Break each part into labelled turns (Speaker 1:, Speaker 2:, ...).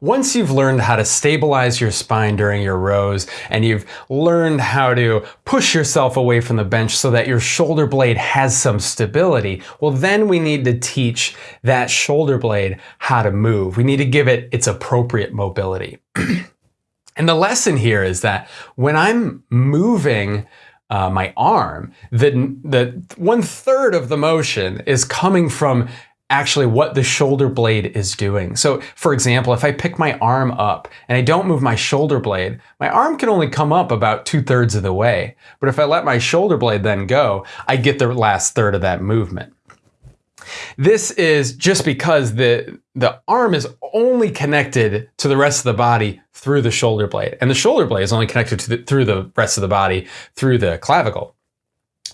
Speaker 1: once you've learned how to stabilize your spine during your rows and you've learned how to push yourself away from the bench so that your shoulder blade has some stability, well, then we need to teach that shoulder blade how to move. We need to give it its appropriate mobility. and the lesson here is that when I'm moving uh, my arm, the, the one third of the motion is coming from actually what the shoulder blade is doing. So for example, if I pick my arm up and I don't move my shoulder blade, my arm can only come up about two thirds of the way. But if I let my shoulder blade then go, I get the last third of that movement. This is just because the, the arm is only connected to the rest of the body through the shoulder blade. And the shoulder blade is only connected to the, through the rest of the body through the clavicle.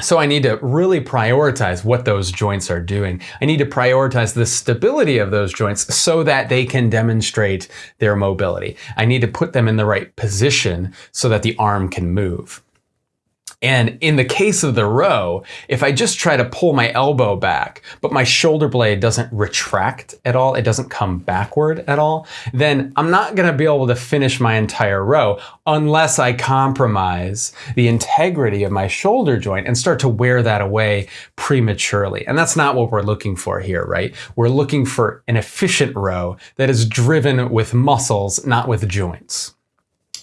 Speaker 1: So I need to really prioritize what those joints are doing. I need to prioritize the stability of those joints so that they can demonstrate their mobility. I need to put them in the right position so that the arm can move. And in the case of the row, if I just try to pull my elbow back, but my shoulder blade doesn't retract at all, it doesn't come backward at all, then I'm not gonna be able to finish my entire row unless I compromise the integrity of my shoulder joint and start to wear that away prematurely. And that's not what we're looking for here, right? We're looking for an efficient row that is driven with muscles, not with joints.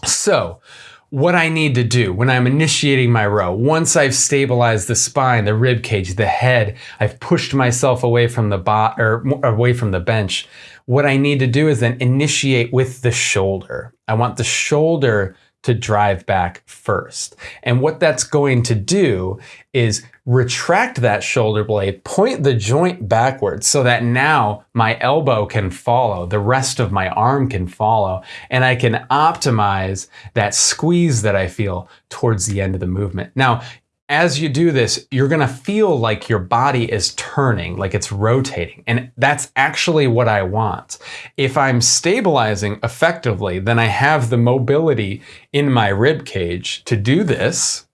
Speaker 1: So, what I need to do when I'm initiating my row. Once I've stabilized the spine, the rib cage, the head, I've pushed myself away from the bot or away from the bench. What I need to do is then initiate with the shoulder. I want the shoulder to drive back first. And what that's going to do is retract that shoulder blade, point the joint backwards so that now my elbow can follow, the rest of my arm can follow, and I can optimize that squeeze that I feel towards the end of the movement. Now, as you do this, you're gonna feel like your body is turning, like it's rotating. And that's actually what I want. If I'm stabilizing effectively, then I have the mobility in my rib cage to do this.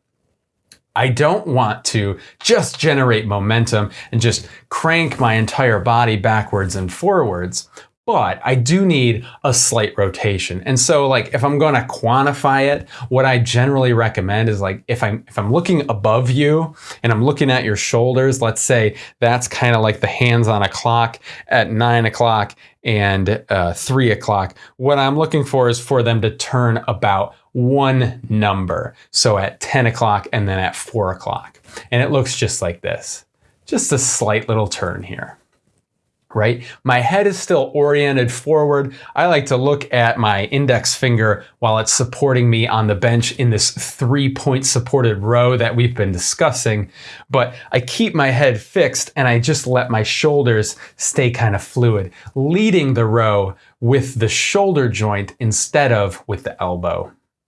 Speaker 1: I don't want to just generate momentum and just crank my entire body backwards and forwards but I do need a slight rotation. And so like if I'm going to quantify it, what I generally recommend is like if I'm if I'm looking above you and I'm looking at your shoulders, let's say that's kind of like the hands on a clock at nine o'clock and uh, three o'clock. What I'm looking for is for them to turn about one number. So at 10 o'clock and then at four o'clock. And it looks just like this. Just a slight little turn here right? My head is still oriented forward. I like to look at my index finger while it's supporting me on the bench in this three point supported row that we've been discussing. But I keep my head fixed and I just let my shoulders stay kind of fluid, leading the row with the shoulder joint instead of with the elbow.